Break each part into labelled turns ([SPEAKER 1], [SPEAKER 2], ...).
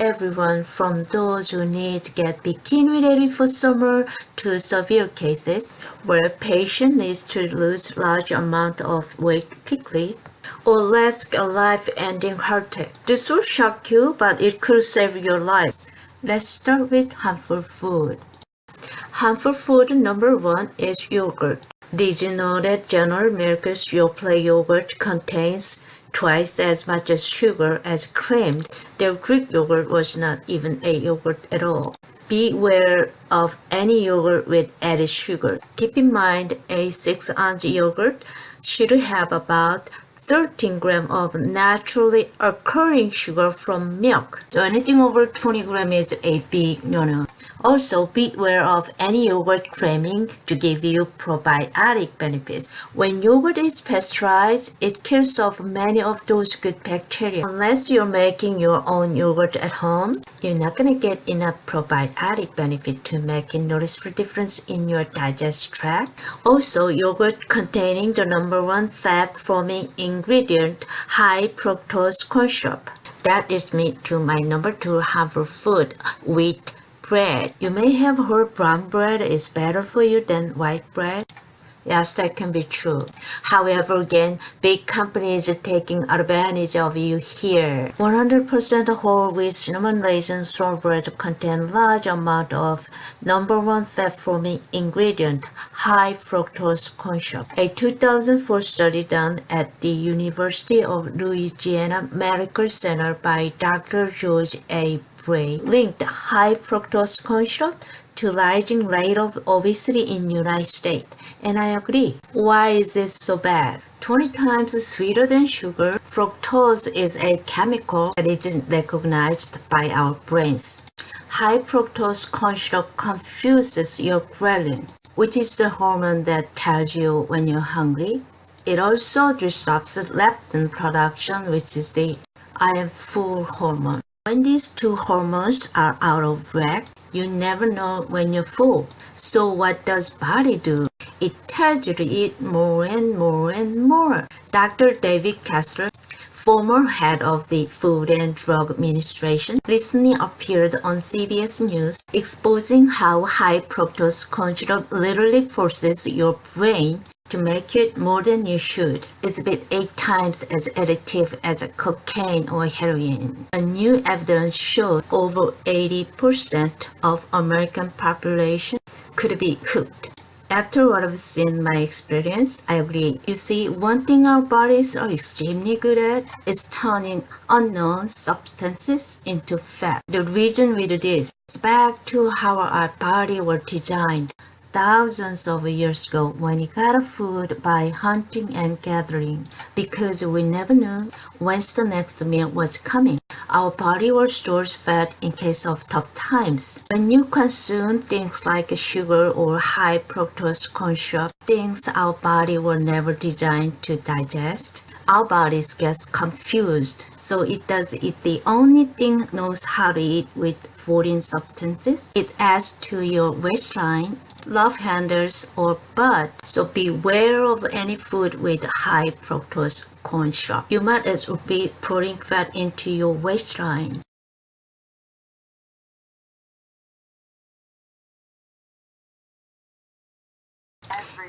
[SPEAKER 1] everyone from those who need to get bikini ready for summer to severe cases where a patient needs to lose large amount of weight quickly or risk a life-ending heart attack. This will shock you, but it could save your life. Let's start with harmful food. Harmful food number one is yogurt. Did you know that General Mills' Yoplait yogurt contains twice as much as sugar as claimed? Their Greek yogurt was not even a yogurt at all. Beware of any yogurt with added sugar. Keep in mind a 6 ounce yogurt should have about 13 gram of naturally occurring sugar from milk. So anything over 20 gram is a big no-no. Also, beware of any yogurt claiming to give you probiotic benefits. When yogurt is pasteurized, it kills off many of those good bacteria. Unless you're making your own yogurt at home, you're not gonna get enough probiotic benefit to make a noticeable difference in your digestive tract. Also, yogurt containing the number one fat-forming ingredient, high fructose corn syrup. That is me to my number two harmful food, wheat bread. You may have heard brown bread is better for you than white bread. Yes, that can be true. However, again, big companies are taking advantage of you here. 100% whole wheat cinnamon raisin straw bread contain large amount of number one fat-forming ingredient, high fructose corn syrup. A 2004 study done at the University of Louisiana Medical Center by Dr. George Bray linked high fructose corn syrup to rising rate of obesity in United States. And I agree. Why is it so bad? 20 times sweeter than sugar, fructose is a chemical that isn't recognized by our brains. High fructose corn syrup confuses your ghrelin, which is the hormone that tells you when you're hungry. It also disrupts leptin production, which is the I am full hormone. When these two hormones are out of whack, you never know when you're full. So what does body do? It tells you to eat more and more and more. Dr. David Kessler, former head of the Food and Drug Administration, recently appeared on CBS News exposing how high fructose corn syrup literally forces your brain to make it more than you should. It's about 8 times as addictive as cocaine or heroin. A new evidence showed over 80% of American population could be hooked. After what I've seen my experience, I agree. You see, one thing our bodies are extremely good at is turning unknown substances into fat. The reason we do this is back to how our body were designed thousands of years ago when we got food by hunting and gathering because we never knew whence the next meal was coming. Our body will store fat in case of tough times. When you consume things like sugar or high fructose corn syrup, things our body were never designed to digest, our bodies gets confused. So it does eat the only thing knows how to eat with foreign substances. It adds to your waistline love handles or bud, so beware of any food with high fructose corn syrup. You might as well be putting fat into your waistline.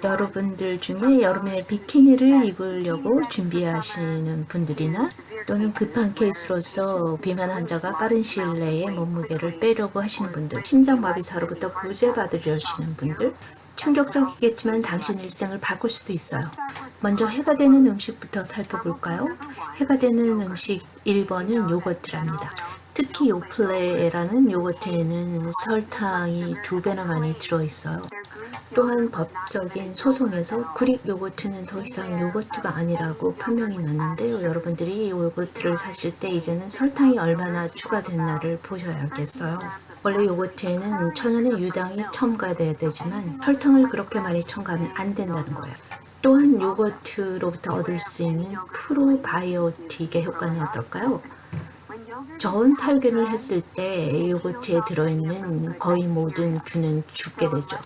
[SPEAKER 1] 여러분들 중에 여름에 비키니를 입으려고 준비하시는 분들이나 또는 급한 케이스로서 비만 환자가 빠른 시일 내에 몸무게를 빼려고 하시는 분들 심장마비사로부터 구제받으려시는 분들 충격적이겠지만 당신 일생을 바꿀 수도 있어요. 먼저 해가 되는 음식부터 살펴볼까요? 해가 되는 음식 1번은 요거트랍니다. 특히 요플레라는 요거트에는 설탕이 두 배나 많이 들어있어요. 또한 법적인 소송에서 그릭 요거트는 더 이상 요거트가 아니라고 판명이 났는데요. 여러분들이 이 요거트를 사실 때 이제는 설탕이 얼마나 추가됐나를 보셔야겠어요. 원래 요거트에는 천연의 유당이 첨가돼야 되지만 설탕을 그렇게 많이 첨가하면 안 된다는 거예요. 또한 요거트로부터 얻을 수 있는 프로바이오틱의 효과는 어떨까요? 저온 살균을 했을 때 요거트에 들어있는 거의 모든 균은 죽게 되죠.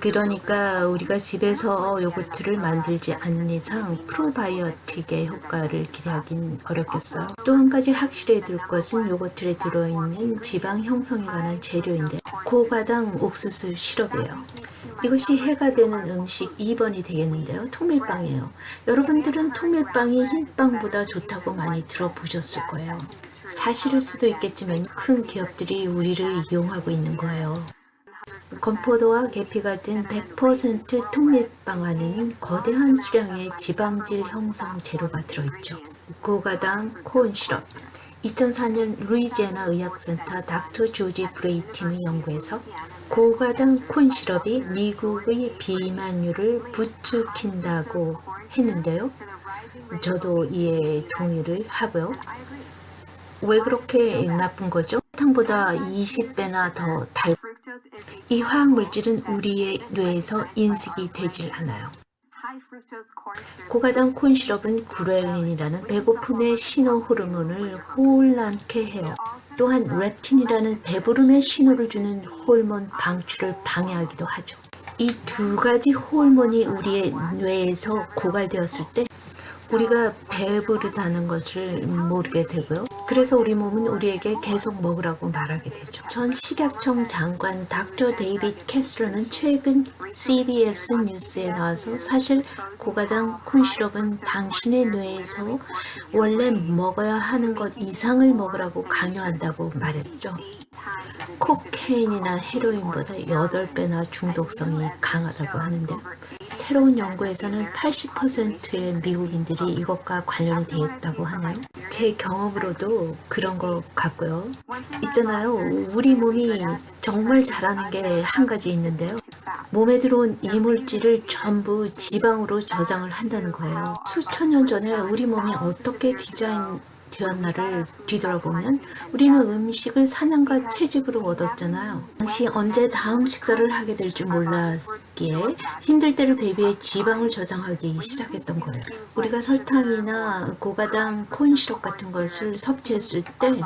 [SPEAKER 1] 그러니까 우리가 집에서 요거트를 만들지 않는 이상 프로바이오틱의 효과를 기대하긴 어렵겠어요. 또 한 가지 확실히 둘 것은 요거트에 들어있는 지방 형성에 관한 재료인데 고바당 옥수수 시럽이에요. 이것이 해가 되는 음식 2번이 되겠는데요. 통밀빵이에요. 여러분들은 통밀빵이 흰빵보다 좋다고 많이 들어보셨을 거예요. 사실일 수도 있겠지만 큰 기업들이 우리를 이용하고 있는 거예요. 건포도와 계피 같은 100% 통밀빵 안에는 거대한 수량의 지방질 형성 재료가 들어있죠. 고가당 콘 시럽 2004년 루이지애나 의학센터 닥터 조지 브레이 팀의 연구에서 고가당 콘 시럽이 미국의 비만율을 부추긴다고 했는데요. 저도 이에 동의를 하고요. 왜 그렇게 나쁜 거죠?糖보다 20배나 더 달. 이 화학 물질은 우리의 뇌에서 인식이 되질 않아요. 고가당 콘 시럽은 구렐린이라는 배고픔의 신호 호르몬을 혼란케 해요. 또한 렙틴이라는 배부름의 신호를 주는 호르몬 방출을 방해하기도 하죠. 이 두 가지 호르몬이 우리의 뇌에서 고갈되었을 때 우리가 배부르다는 것을 모르게 되고요. 그래서 우리 몸은 우리에게 계속 먹으라고 말하게 되죠. 전 식약청 장관 닥터 데이빗 캐스로는 최근 CBS 뉴스에 나와서 사실 고가당 콘시럽은 당신의 뇌에서 원래 먹어야 하는 것 이상을 먹으라고 강요한다고 말했죠. 코케인이나 헤로인보다 8배나 중독성이 강하다고 하는데 새로운 연구에서는 80%의 미국인들이 이것과 관련이 되어 있다고 하네요. 제 경험으로도 그런 것 같고요. 있잖아요. 우리 몸이 정말 잘하는 게 한 가지 있는데요. 몸에 들어온 이물질을 전부 지방으로 저장을 한다는 거예요. 수천 년 전에 우리 몸이 어떻게 디자인 되었나를 뒤돌아보면 우리는 음식을 사냥과 채집으로 얻었잖아요. 당시 언제 다음 식사를 하게 될 줄 몰랐 기에 힘들 때를 대비해 지방을 저장하기 시작했던 거예요. 우리가 설탕이나 고가당 콘시럽 같은 것을 섭취했을 때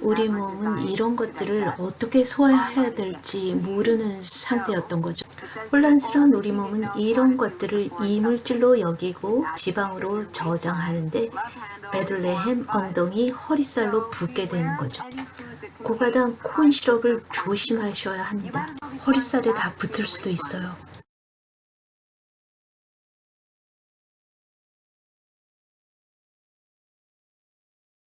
[SPEAKER 1] 우리 몸은 이런 것들을 어떻게 소화해야 될지 모르는 상태였던 거죠. 혼란스러운 우리 몸은 이런 것들을 이물질로 여기고 지방으로 저장하는데 베들레헴 엉덩이 허리살로 붓게 되는 거죠. 고가당 콘 시럽을 조심하셔야 합니다. 허리살에 다 붙을 수도 있어요.